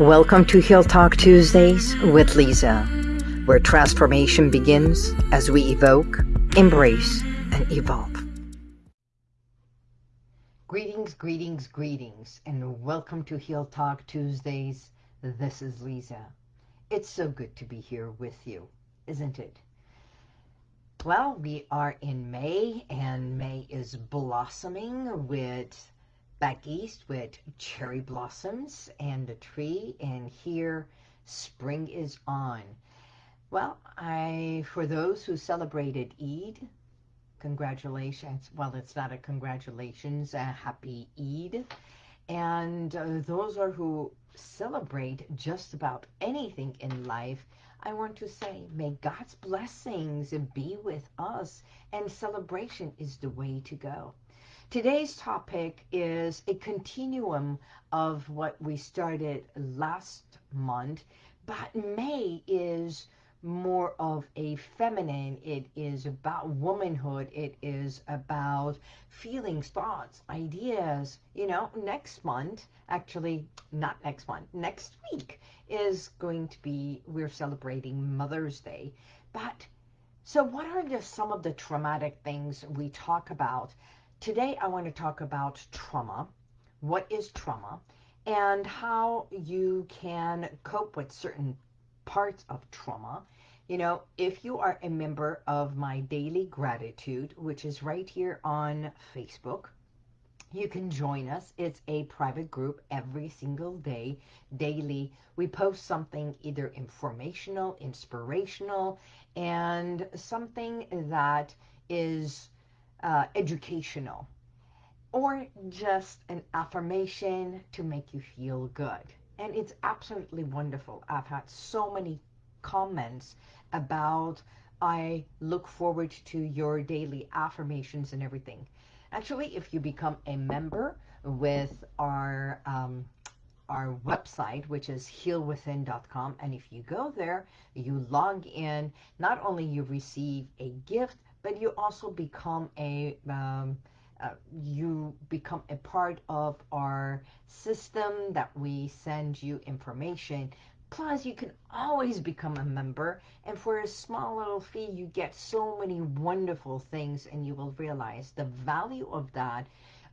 Welcome to Heal Talk Tuesdays with Lisa, where transformation begins as we evoke, embrace, and evolve. Greetings, greetings, greetings, and welcome to Heal Talk Tuesdays. This is Lisa. It's so good to be here with you, isn't it? Well, we are in May, and May is blossoming with back east with cherry blossoms and the tree, and here spring is on. Well, I for those who celebrated Eid, congratulations. Well, it's not a congratulations, a happy Eid. And uh, those are who celebrate just about anything in life, I want to say, may God's blessings be with us, and celebration is the way to go. Today's topic is a continuum of what we started last month, but May is more of a feminine. It is about womanhood. It is about feelings, thoughts, ideas. You know, next month, actually, not next month, next week is going to be, we're celebrating Mother's Day. But so what are just some of the traumatic things we talk about? Today, I want to talk about trauma. What is trauma? And how you can cope with certain parts of trauma. You know, if you are a member of my Daily Gratitude, which is right here on Facebook, you can join us. It's a private group every single day, daily. We post something either informational, inspirational, and something that is uh, educational or just an affirmation to make you feel good and it's absolutely wonderful. I've had so many comments about I look forward to your daily affirmations and everything. Actually, if you become a member with our um, our website, which is healwithin.com, and if you go there, you log in, not only you receive a gift, but you also become a um, uh, you become a part of our system that we send you information. Plus, you can always become a member. And for a small little fee, you get so many wonderful things. And you will realize the value of that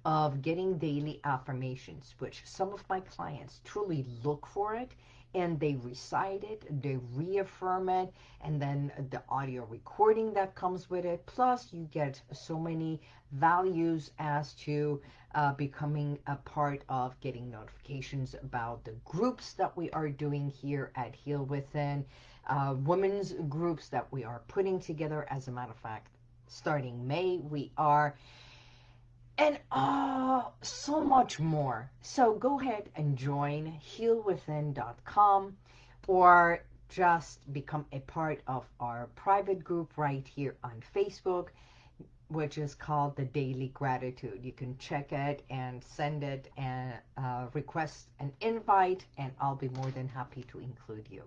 of getting daily affirmations, which some of my clients truly look for it and they recite it, they reaffirm it, and then the audio recording that comes with it. Plus, you get so many values as to uh, becoming a part of getting notifications about the groups that we are doing here at Heal Within, uh, women's groups that we are putting together. As a matter of fact, starting May, we are and uh, so much more. So go ahead and join healwithin.com or just become a part of our private group right here on Facebook, which is called the Daily Gratitude. You can check it and send it and uh, request an invite, and I'll be more than happy to include you.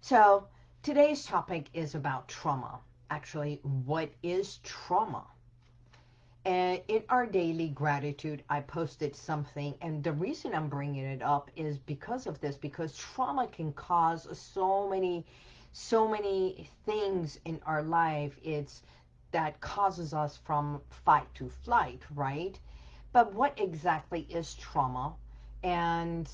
So today's topic is about trauma. Actually, what is trauma? And in our daily gratitude, I posted something. And the reason I'm bringing it up is because of this, because trauma can cause so many, so many things in our life. It's that causes us from fight to flight, right? But what exactly is trauma? And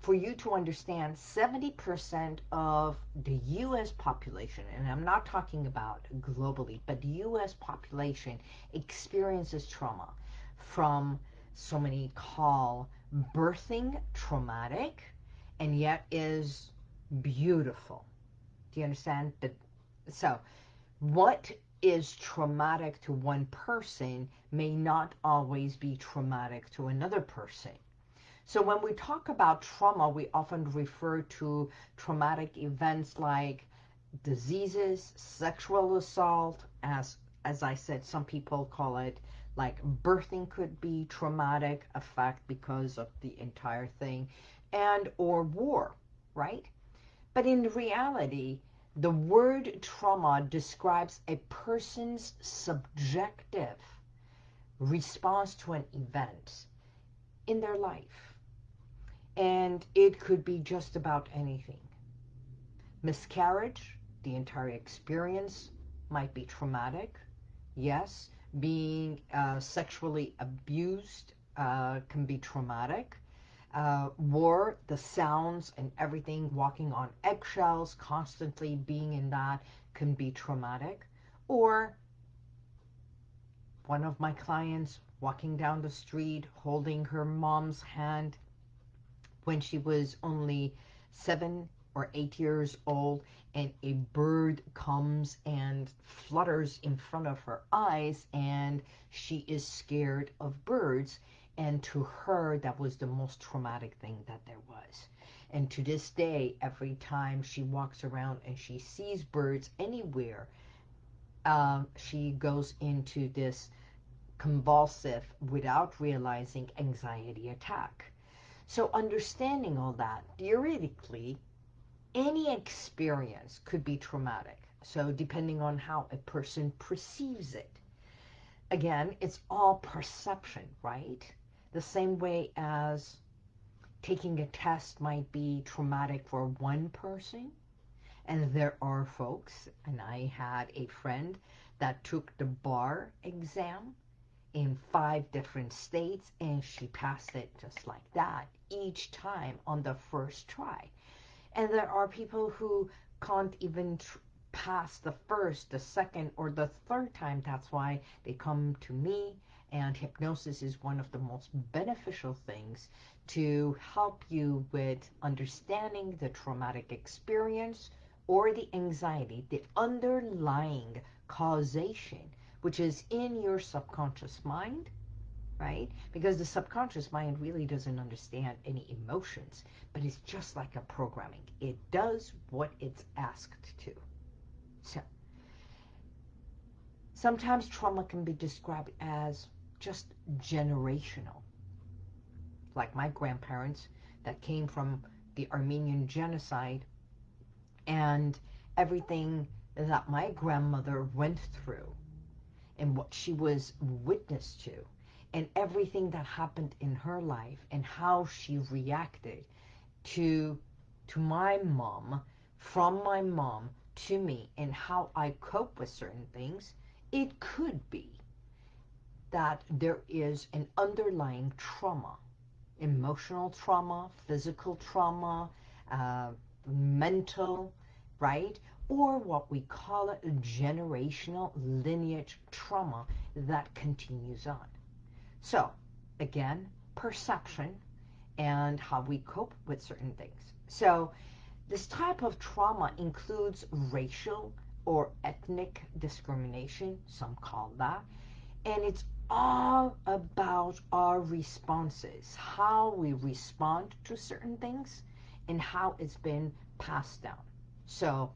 for you to understand 70% of the U.S. population, and I'm not talking about globally, but the U.S. population experiences trauma from so many call birthing traumatic and yet is beautiful. Do you understand? that? So what is traumatic to one person may not always be traumatic to another person. So when we talk about trauma, we often refer to traumatic events like diseases, sexual assault, as as I said, some people call it like birthing could be traumatic effect because of the entire thing, and or war, right? But in reality, the word trauma describes a person's subjective response to an event in their life. And it could be just about anything. Miscarriage, the entire experience might be traumatic. Yes, being uh, sexually abused uh, can be traumatic. Uh, war, the sounds and everything, walking on eggshells, constantly being in that can be traumatic. Or one of my clients walking down the street, holding her mom's hand when she was only seven or eight years old and a bird comes and flutters in front of her eyes and she is scared of birds. And to her that was the most traumatic thing that there was. And to this day every time she walks around and she sees birds anywhere um, she goes into this convulsive without realizing anxiety attack so understanding all that theoretically any experience could be traumatic. So depending on how a person perceives it. Again, it's all perception, right? The same way as taking a test might be traumatic for one person. And there are folks, and I had a friend that took the bar exam in five different states and she passed it just like that each time on the first try. And there are people who can't even pass the first, the second, or the third time. That's why they come to me. And hypnosis is one of the most beneficial things to help you with understanding the traumatic experience or the anxiety, the underlying causation, which is in your subconscious mind right? Because the subconscious mind really doesn't understand any emotions, but it's just like a programming. It does what it's asked to. So, sometimes trauma can be described as just generational. Like my grandparents that came from the Armenian genocide and everything that my grandmother went through and what she was witness to and everything that happened in her life and how she reacted to to my mom from my mom to me and how I cope with certain things it could be that there is an underlying trauma emotional trauma physical trauma uh, mental right? Or what we call it generational lineage trauma that continues on so, again, perception and how we cope with certain things. So, this type of trauma includes racial or ethnic discrimination, some call that, and it's all about our responses, how we respond to certain things, and how it's been passed down. So,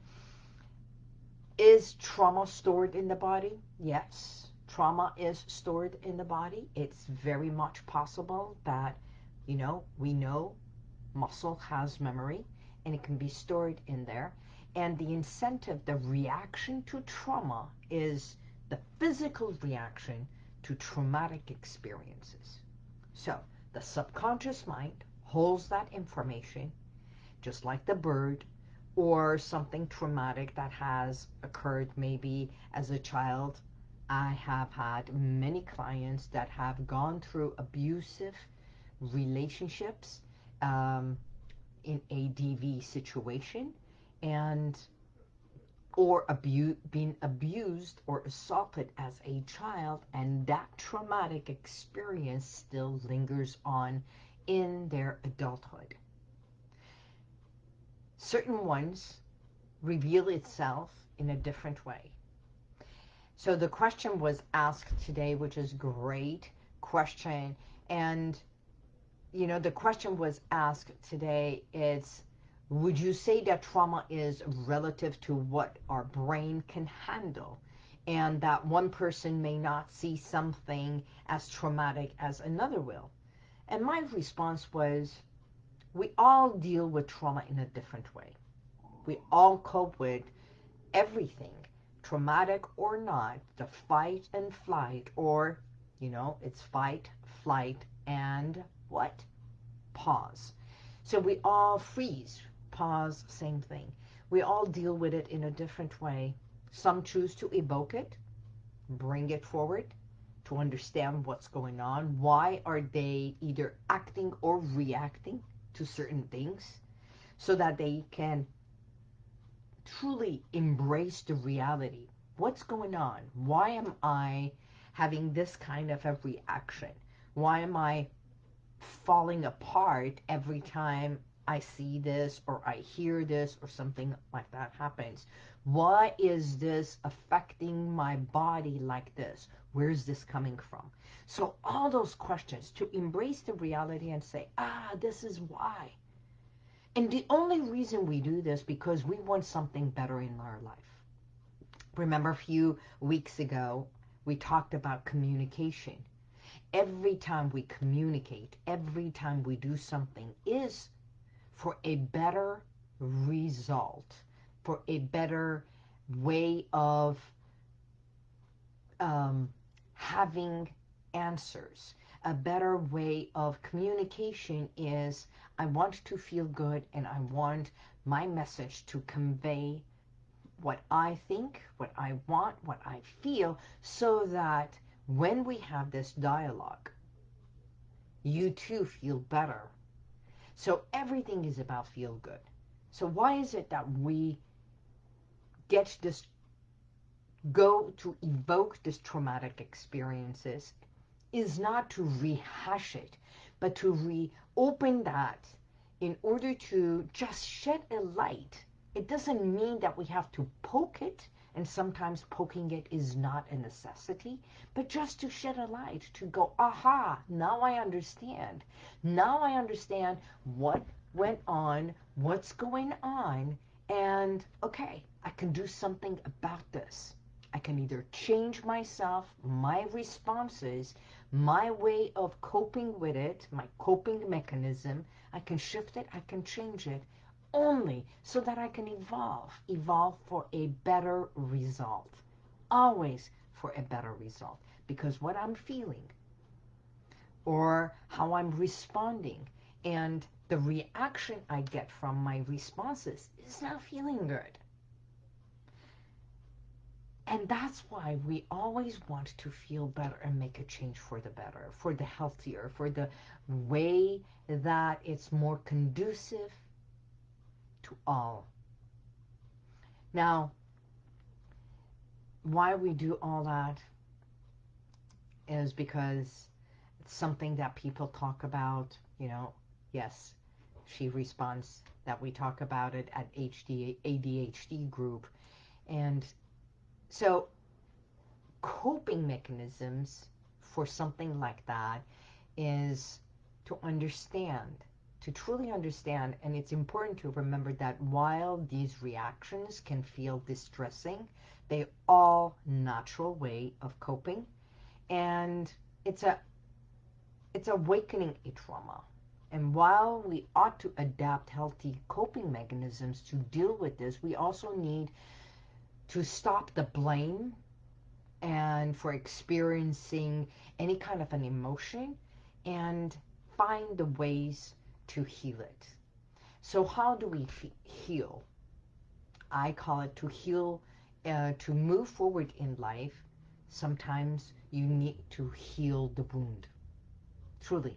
is trauma stored in the body? Yes trauma is stored in the body, it's very much possible that, you know, we know muscle has memory and it can be stored in there. And the incentive, the reaction to trauma is the physical reaction to traumatic experiences. So the subconscious mind holds that information, just like the bird, or something traumatic that has occurred maybe as a child I have had many clients that have gone through abusive relationships um, in a DV situation and or abu being abused or assaulted as a child and that traumatic experience still lingers on in their adulthood. Certain ones reveal itself in a different way. So the question was asked today, which is great question. And, you know, the question was asked today is, would you say that trauma is relative to what our brain can handle? And that one person may not see something as traumatic as another will. And my response was, we all deal with trauma in a different way. We all cope with everything traumatic or not, the fight and flight, or, you know, it's fight, flight, and what? Pause. So we all freeze, pause, same thing. We all deal with it in a different way. Some choose to evoke it, bring it forward to understand what's going on. Why are they either acting or reacting to certain things so that they can truly embrace the reality. What's going on? Why am I having this kind of a reaction? Why am I falling apart every time I see this or I hear this or something like that happens? Why is this affecting my body like this? Where's this coming from? So all those questions, to embrace the reality and say, ah, this is why. And the only reason we do this because we want something better in our life. Remember a few weeks ago, we talked about communication. Every time we communicate, every time we do something is for a better result, for a better way of um, having answers. A better way of communication is I want to feel good and I want my message to convey what I think, what I want, what I feel, so that when we have this dialogue, you too feel better. So everything is about feel good. So why is it that we get this, go to evoke this traumatic experiences is not to rehash it, but to reopen that in order to just shed a light. It doesn't mean that we have to poke it, and sometimes poking it is not a necessity, but just to shed a light, to go, aha, now I understand. Now I understand what went on, what's going on, and okay, I can do something about this. I can either change myself, my responses, my way of coping with it, my coping mechanism, I can shift it, I can change it, only so that I can evolve, evolve for a better result. Always for a better result. Because what I'm feeling or how I'm responding and the reaction I get from my responses is not feeling good. And that's why we always want to feel better and make a change for the better, for the healthier, for the way that it's more conducive to all. Now, why we do all that is because it's something that people talk about, you know, yes, she responds that we talk about it at HD, ADHD group. And so coping mechanisms for something like that is to understand, to truly understand, and it's important to remember that while these reactions can feel distressing, they all natural way of coping, and it's a it's awakening a trauma. And while we ought to adapt healthy coping mechanisms to deal with this, we also need to stop the blame and for experiencing any kind of an emotion and find the ways to heal it. So how do we heal? I call it to heal, uh, to move forward in life. Sometimes you need to heal the wound. Truly.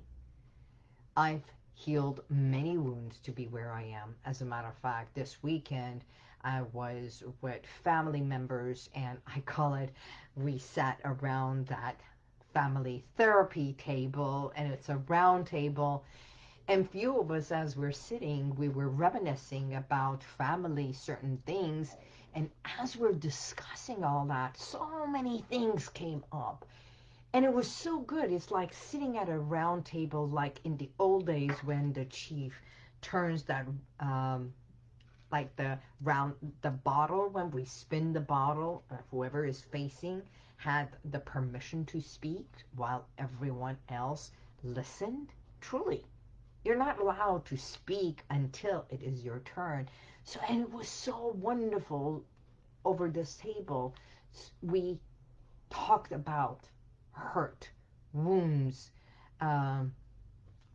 I've healed many wounds to be where I am. As a matter of fact, this weekend I was with family members and I call it, we sat around that family therapy table and it's a round table and few of us as we're sitting, we were reminiscing about family, certain things. And as we're discussing all that, so many things came up. And it was so good. It's like sitting at a round table like in the old days when the chief turns that um, like the round the bottle when we spin the bottle uh, whoever is facing had the permission to speak while everyone else listened. Truly you're not allowed to speak until it is your turn. So and it was so wonderful over this table. We talked about hurt wounds um,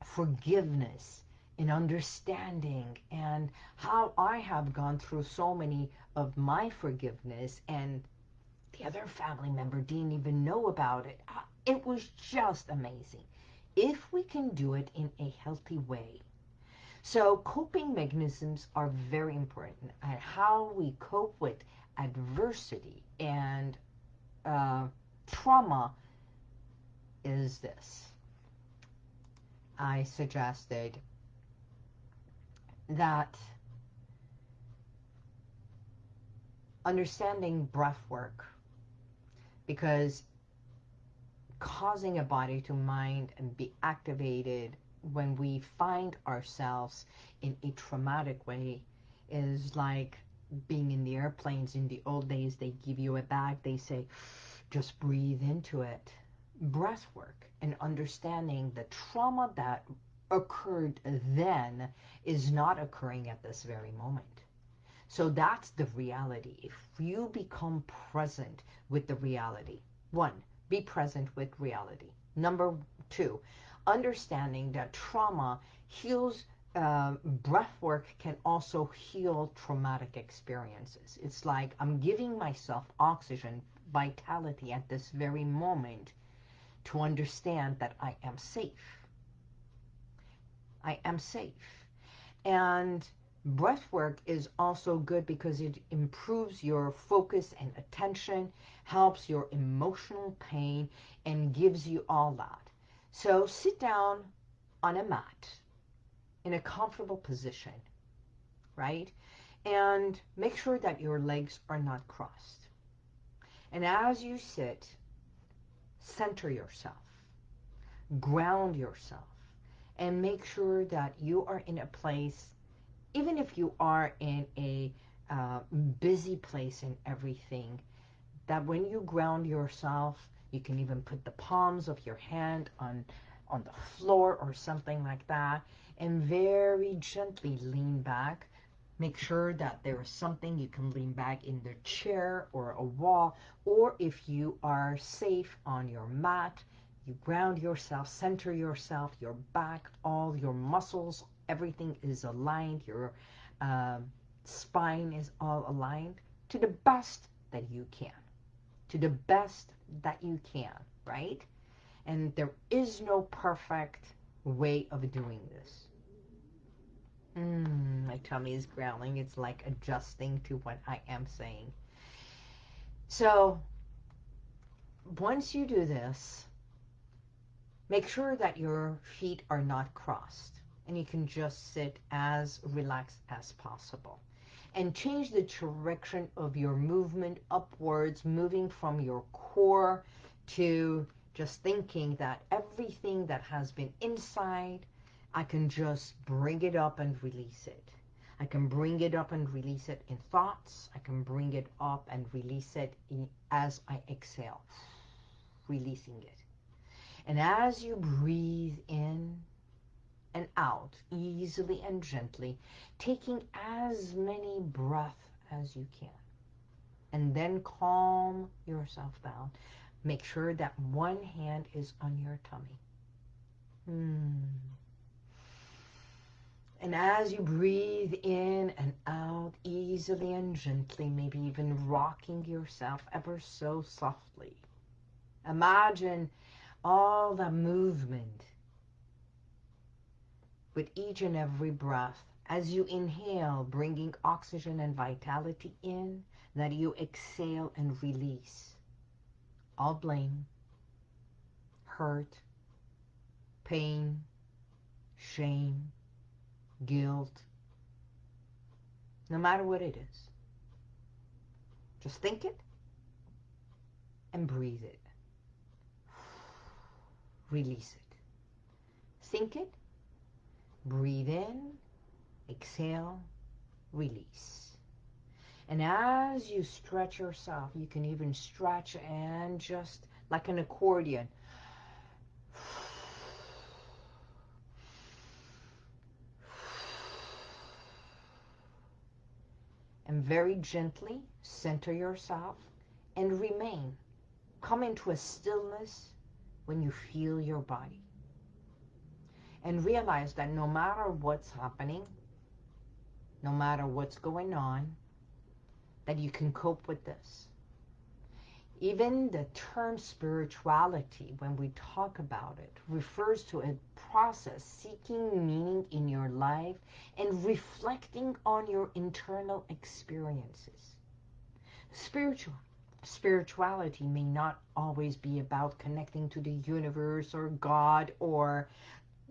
forgiveness and understanding and how I have gone through so many of my forgiveness and the other family member didn't even know about it. Uh, it was just amazing. If we can do it in a healthy way. So coping mechanisms are very important and how we cope with adversity and uh, trauma is this. I suggested that understanding breath work because causing a body to mind and be activated when we find ourselves in a traumatic way is like being in the airplanes in the old days they give you a bag they say just breathe into it breath work and understanding the trauma that occurred then is not occurring at this very moment so that's the reality. If you become present with the reality, one, be present with reality. Number two, understanding that trauma heals, uh, breath work can also heal traumatic experiences. It's like I'm giving myself oxygen, vitality at this very moment to understand that I am safe. I am safe. And Breath work is also good because it improves your focus and attention, helps your emotional pain, and gives you all that. So sit down on a mat in a comfortable position, right? And make sure that your legs are not crossed. And as you sit, center yourself, ground yourself, and make sure that you are in a place even if you are in a uh, busy place and everything, that when you ground yourself, you can even put the palms of your hand on on the floor or something like that and very gently lean back make sure that there is something you can lean back in the chair or a wall or if you are safe on your mat you ground yourself center yourself your back all your muscles everything is aligned, your uh, spine is all aligned to the best that you can. To the best that you can, right? And there is no perfect way of doing this. Mm, tummy is growling. It's like adjusting to what I am saying. So, once you do this, make sure that your feet are not crossed and you can just sit as relaxed as possible. And change the direction of your movement upwards, moving from your core to just thinking that everything that has been inside, I can just bring it up and release it. I can bring it up and release it in thoughts. I can bring it up and release it in, as I exhale, releasing it. And as you breathe in, and out easily and gently, taking as many breaths as you can. And then calm yourself down. Make sure that one hand is on your tummy. Hmm. And as you breathe in and out easily and gently, maybe even rocking yourself ever so softly, imagine all the movement with each and every breath. As you inhale, bringing oxygen and vitality in, that you exhale and release all blame, hurt, pain, shame, guilt, no matter what it is. Just think it and breathe it. Release it. Think it Breathe in, exhale, release. And as you stretch yourself, you can even stretch and just like an accordion. And very gently center yourself and remain. Come into a stillness when you feel your body. and realize that no matter what's happening, no matter what's going on, that you can cope with this. Even the term spirituality, when we talk about it, refers to a process seeking meaning in your life and reflecting on your internal experiences. Spiritual spirituality may not always be about connecting to the universe or God or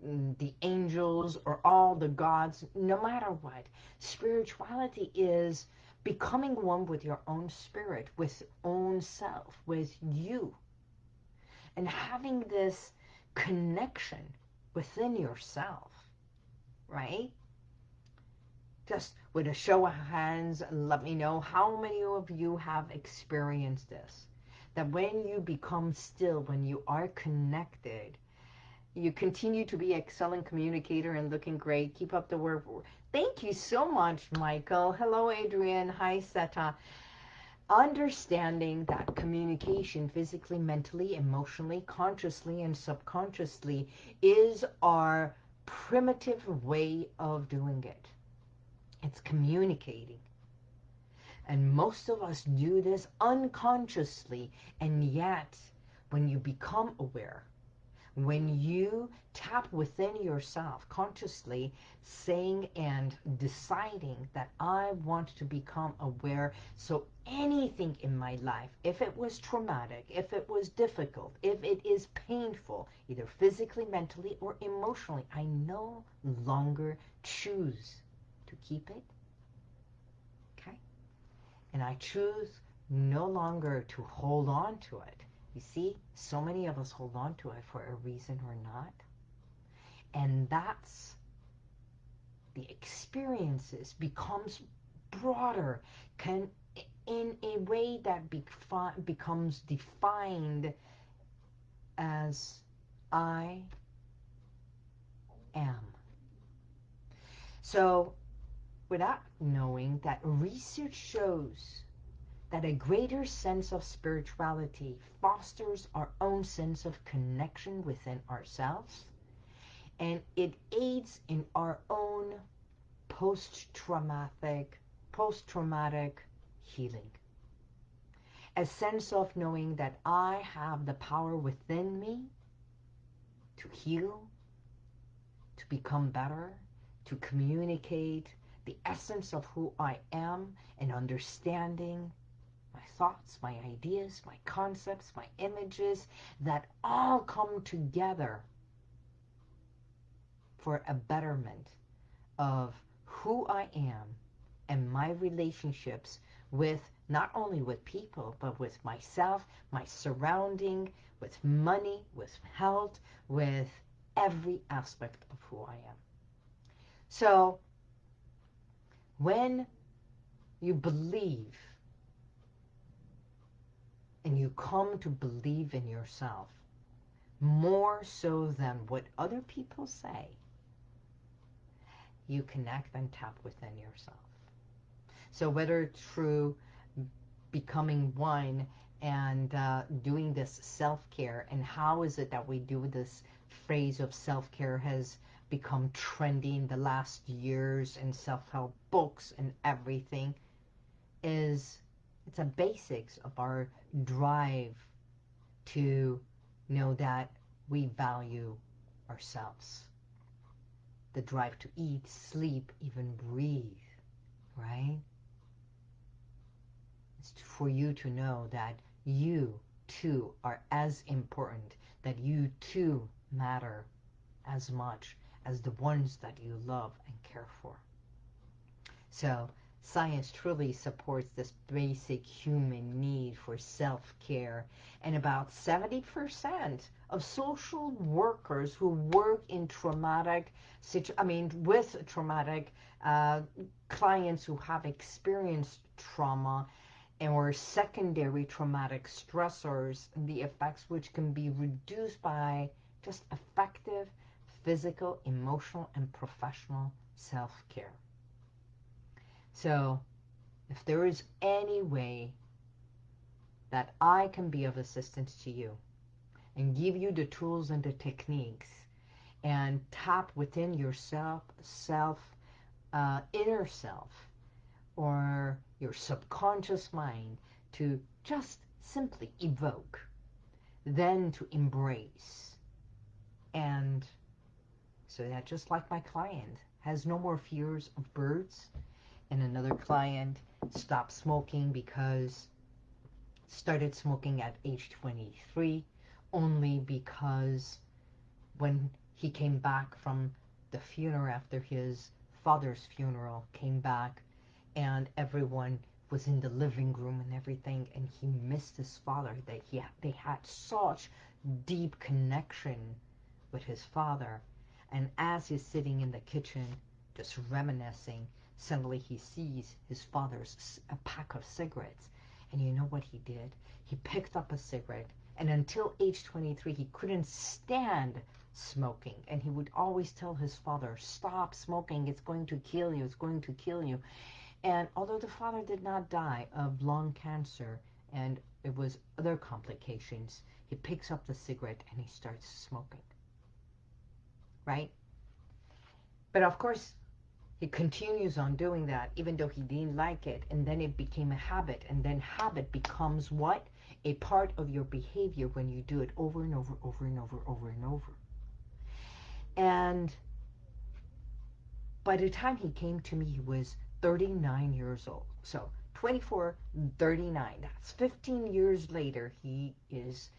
mm, the angels or all the gods, no matter what. Spirituality is becoming one with your own spirit, with own self, with you. And having this connection within yourself, right? Just with a show of hands, let me know how many of you have experienced this. That when you become still, when you are connected, you continue to be an excellent communicator and looking great. Keep up the work. Thank you so much, Michael. Hello, Adrian. Hi, Seta. Understanding that communication physically, mentally, emotionally, consciously, and subconsciously is our primitive way of doing it. It's communicating. And most of us do this unconsciously. And yet, when you become aware, when you tap within yourself consciously saying and deciding that I want to become aware so anything in my life if it was traumatic if it was difficult if it is painful either physically mentally or emotionally I no longer choose to keep it okay? And I choose no longer to hold on to it you see, so many of us hold on to it for a reason or not. And that's the experiences becomes broader, can in a way that becomes defined as I am. So without knowing that research shows that a greater sense of spirituality fosters our own sense of connection within ourselves and it aids in our own post-traumatic post-traumatic healing. A sense of knowing that I have the power within me to heal to become better to communicate the essence of who I am and understanding thoughts, my ideas, my concepts, my images that all come together for a betterment of who I am and my relationships with not only with people, but with myself, my surrounding, with money, with health, with every aspect of who I am. So, when you believe and you come to believe in yourself more so than what other people say, you connect and tap within yourself. So whether through becoming one and uh, doing this self-care and how is it that we do this phrase of self-care has become trendy in the last years in self-help books and everything is it's a basics of our drive to know that we value ourselves. The drive to eat, sleep, even breathe, right? It's for you to know that you too are as important, that you too matter as much as the ones that you love and care for. So Science truly supports this basic human need for self-care and about 70% of social workers who work in traumatic, I mean with traumatic uh, clients who have experienced trauma and or secondary traumatic stressors, the effects which can be reduced by just effective physical, emotional, and professional self-care. So if there is any way that I can be of assistance to you and give you the tools and the techniques and tap within yourself, self, uh, inner self, or your subconscious mind to just simply evoke, then to embrace. And so that just like my client has no more fears of birds, and another client stopped smoking because started smoking at age 23 only because when he came back from the funeral after his father's funeral came back and everyone was in the living room and everything and he missed his father that he they had such deep connection with his father. And as he's sitting in the kitchen just reminiscing suddenly he sees his father's a pack of cigarettes. And you know what he did? He picked up a cigarette and until age 23 he couldn't stand smoking. And he would always tell his father stop smoking. It's going to kill you. It's going to kill you. And although the father did not die of lung cancer and it was other complications, he picks up the cigarette and he starts smoking. Right? But of course, he continues on doing that even though he didn't like it. And then it became a habit. And then habit becomes what? A part of your behavior when you do it over and over, over and over, over and over. And by the time he came to me, he was 39 years old. So 24, 39. That's 15 years later. He is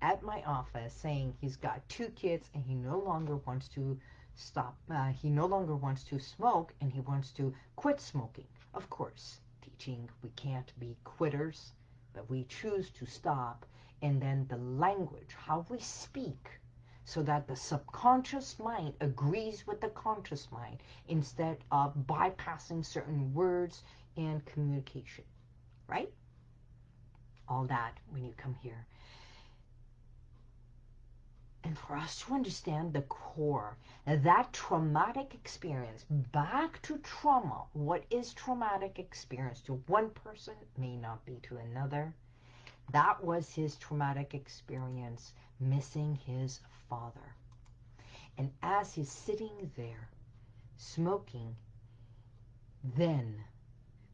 at my office saying he's got two kids and he no longer wants to stop. Uh, he no longer wants to smoke and he wants to quit smoking. Of course, teaching we can't be quitters, but we choose to stop. And then the language, how we speak, so that the subconscious mind agrees with the conscious mind instead of bypassing certain words and communication, right? All that when you come here. And for us to understand the core, that traumatic experience, back to trauma, what is traumatic experience to one person may not be to another. That was his traumatic experience, missing his father. And as he's sitting there smoking, then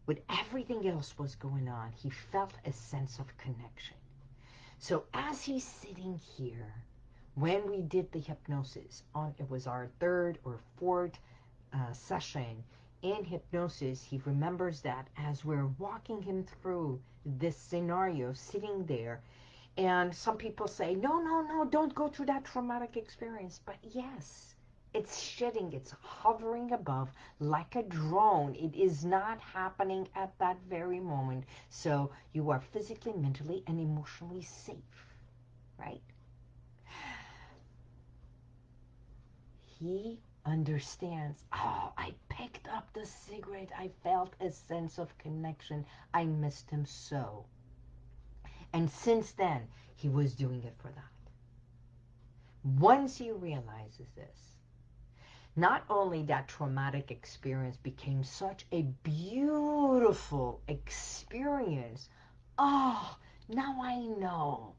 with everything else was going on, he felt a sense of connection. So as he's sitting here, when we did the hypnosis, on it was our third or fourth uh, session in hypnosis, he remembers that as we're walking him through this scenario, sitting there, and some people say, no, no, no, don't go through that traumatic experience. But yes, it's shedding, it's hovering above like a drone. It is not happening at that very moment. So you are physically, mentally, and emotionally safe, right? He understands, oh, I picked up the cigarette. I felt a sense of connection. I missed him so. And since then, he was doing it for that. Once he realizes this, not only that traumatic experience became such a beautiful experience, oh, now I know.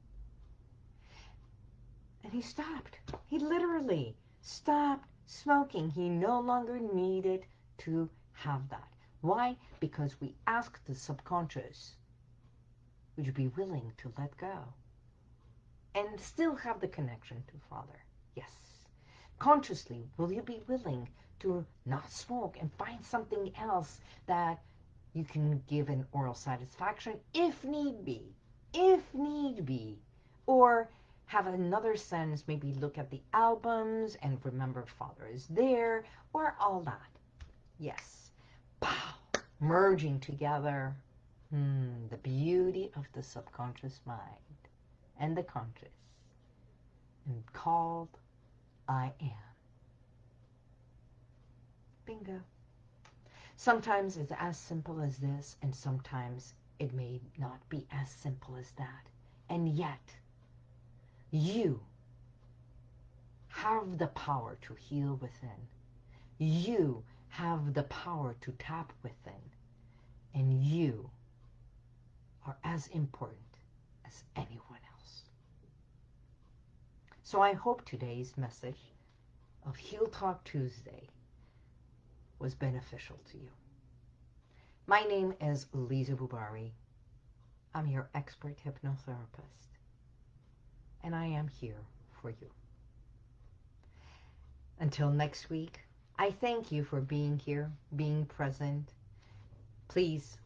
And he stopped. He literally stopped smoking. He no longer needed to have that. Why? Because we asked the subconscious would you be willing to let go? And still have the connection to Father? Yes. Consciously, will you be willing to not smoke and find something else that you can give an oral satisfaction if need be, if need be, or have another sense, maybe look at the albums and remember Father is there, or all that. Yes. Pow! Merging together Hmm, the beauty of the subconscious mind and the conscious, and called I am. Bingo. Sometimes it's as simple as this, and sometimes it may not be as simple as that. And yet, you have the power to heal within. You have the power to tap within. And you are as important as anyone else. So I hope today's message of Heal Talk Tuesday was beneficial to you. My name is Lisa Bubari. I'm your expert hypnotherapist, and I am here for you. Until next week, I thank you for being here, being present. Please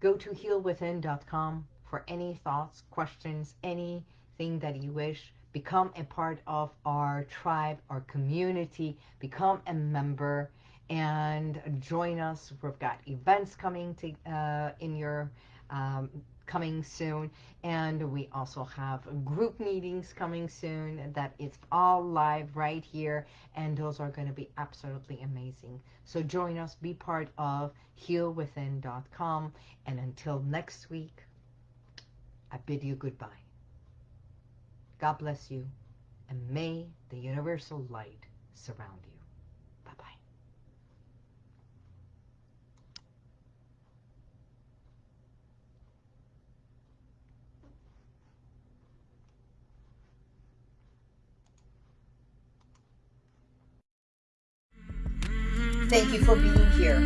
go to healwithin.com for any thoughts, questions, anything that you wish. Become a part of our tribe, our community. Become a member and join us. We've got events coming to uh, in your um, coming soon. And we also have group meetings coming soon that is all live right here. And those are going to be absolutely amazing. So join us be part of healwithin.com and until next week I bid you goodbye. God bless you and may the universal light surround you Thank you for being here.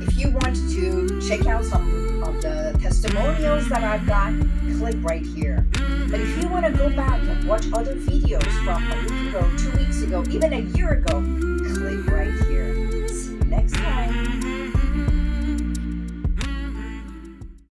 If you want to check out some of the testimonials that I've got, click right here. But if you want to go back and watch other videos from a week ago, two weeks ago, even a year ago, click right here. See you next time.